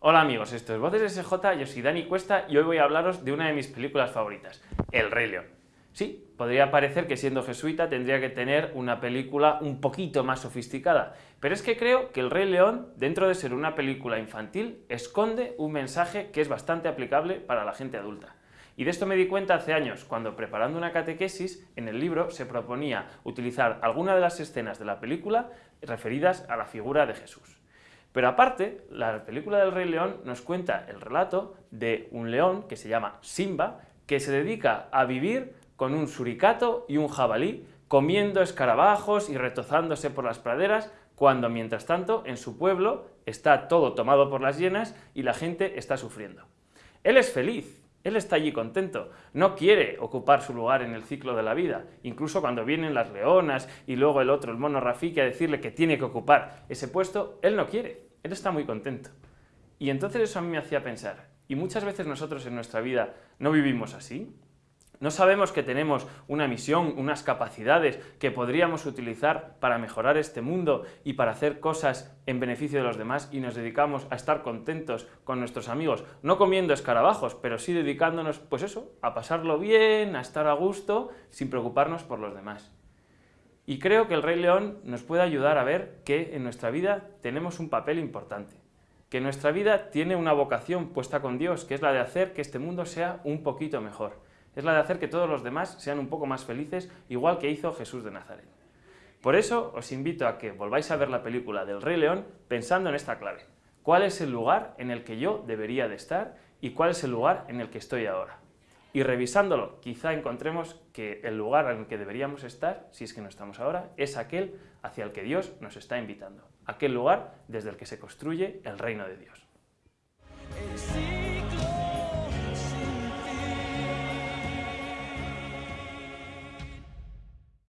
Hola amigos, esto es Voces SJ, yo soy Dani Cuesta y hoy voy a hablaros de una de mis películas favoritas, El Rey León. Sí, podría parecer que siendo jesuita tendría que tener una película un poquito más sofisticada, pero es que creo que El Rey León, dentro de ser una película infantil, esconde un mensaje que es bastante aplicable para la gente adulta. Y de esto me di cuenta hace años, cuando preparando una catequesis, en el libro se proponía utilizar alguna de las escenas de la película referidas a la figura de Jesús. Pero aparte, la película del Rey León nos cuenta el relato de un león que se llama Simba, que se dedica a vivir con un suricato y un jabalí, comiendo escarabajos y retozándose por las praderas, cuando mientras tanto en su pueblo está todo tomado por las hienas y la gente está sufriendo. Él es feliz, él está allí contento, no quiere ocupar su lugar en el ciclo de la vida, incluso cuando vienen las leonas y luego el otro, el mono Rafiki, a decirle que tiene que ocupar ese puesto, él no quiere, él está muy contento. Y entonces eso a mí me hacía pensar, y muchas veces nosotros en nuestra vida no vivimos así, no sabemos que tenemos una misión, unas capacidades que podríamos utilizar para mejorar este mundo y para hacer cosas en beneficio de los demás y nos dedicamos a estar contentos con nuestros amigos, no comiendo escarabajos, pero sí dedicándonos, pues eso, a pasarlo bien, a estar a gusto, sin preocuparnos por los demás. Y creo que el Rey León nos puede ayudar a ver que en nuestra vida tenemos un papel importante, que nuestra vida tiene una vocación puesta con Dios, que es la de hacer que este mundo sea un poquito mejor es la de hacer que todos los demás sean un poco más felices, igual que hizo Jesús de Nazaret. Por eso os invito a que volváis a ver la película del Rey León pensando en esta clave. ¿Cuál es el lugar en el que yo debería de estar y cuál es el lugar en el que estoy ahora? Y revisándolo, quizá encontremos que el lugar en el que deberíamos estar, si es que no estamos ahora, es aquel hacia el que Dios nos está invitando. Aquel lugar desde el que se construye el reino de Dios.